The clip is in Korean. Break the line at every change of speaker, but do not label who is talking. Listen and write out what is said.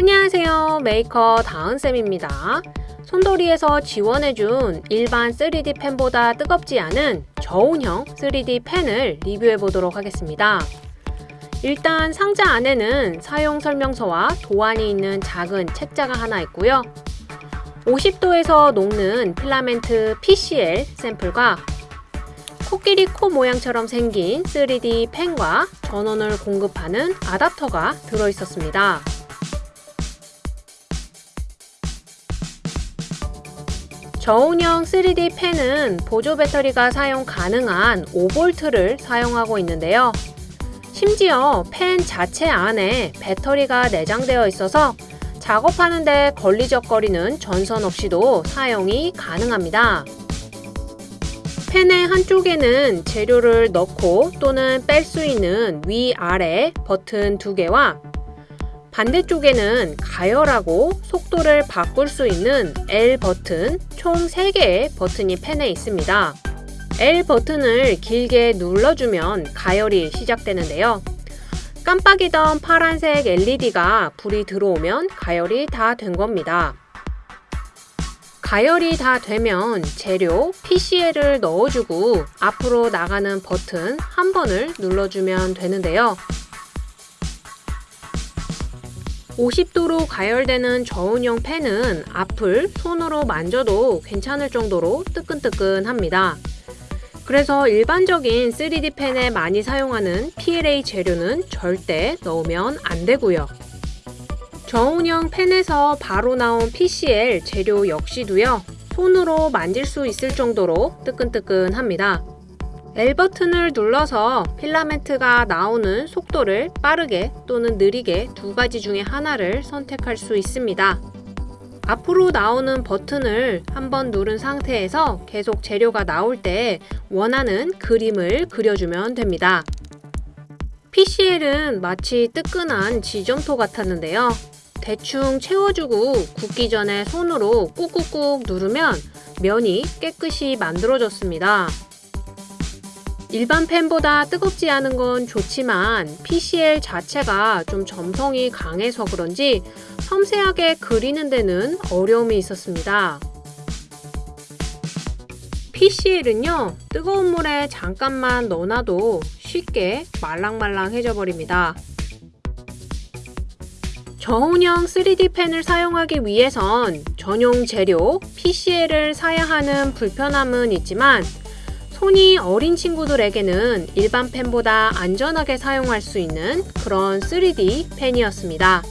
안녕하세요. 메이커 다은쌤입니다. 손돌이에서 지원해준 일반 3D 펜보다 뜨겁지 않은 저온형 3D 펜을 리뷰해 보도록 하겠습니다. 일단 상자 안에는 사용 설명서와 도안이 있는 작은 책자가 하나 있고요. 50도에서 녹는 필라멘트 PCL 샘플과 코끼리 코 모양처럼 생긴 3D 펜과 전원을 공급하는 아답터가 들어있었습니다. 저온형 3D 펜은 보조 배터리가 사용 가능한 5V를 사용하고 있는데요. 심지어 펜 자체 안에 배터리가 내장되어 있어서 작업하는데 걸리적거리는 전선 없이도 사용이 가능합니다. 펜의 한쪽에는 재료를 넣고 또는 뺄 수 있는 위아래 버튼 두 개와 반대쪽에는 가열하고 속도를 바꿀 수 있는 L 버튼 총 3개의 버튼이 펜에 있습니다. L 버튼을 길게 눌러주면 가열이 시작되는데요. 깜빡이던 파란색 LED가 불이 들어오면 가열이 다 된 겁니다. 가열이 다 되면 재료 PCL을 넣어주고 앞으로 나가는 버튼 한 번을 눌러주면 되는데요. 50도로 가열되는 저온형 펜은 앞을 손으로 만져도 괜찮을 정도로 뜨끈뜨끈합니다. 그래서 일반적인 3D 펜에 많이 사용하는 PLA 재료는 절대 넣으면 안 되고요. 저온형 펜에서 바로 나온 PCL 재료 역시도요. 손으로 만질 수 있을 정도로 뜨끈뜨끈합니다. L 버튼을 눌러서 필라멘트가 나오는 속도를 빠르게 또는 느리게 두 가지 중에 하나를 선택할 수 있습니다. 앞으로 나오는 버튼을 한번 누른 상태에서 계속 재료가 나올 때 원하는 그림을 그려주면 됩니다. PCL은 마치 뜨끈한 지점토 같았는데요. 대충 채워주고 굽기 전에 손으로 꾹꾹꾹 누르면 면이 깨끗이 만들어졌습니다. 일반 펜보다 뜨겁지 않은 건 좋지만 PCL 자체가 좀 점성이 강해서 그런지 섬세하게 그리는 데는 어려움이 있었습니다. PCL은요 뜨거운 물에 잠깐만 넣어놔도 쉽게 말랑말랑해져 버립니다. 저온형 3D 펜을 사용하기 위해선 전용 재료 PCL을 사야 하는 불편함은 있지만 손이 어린 친구들에게는 일반 펜보다 안전하게 사용할 수 있는 그런 3D 펜이었습니다.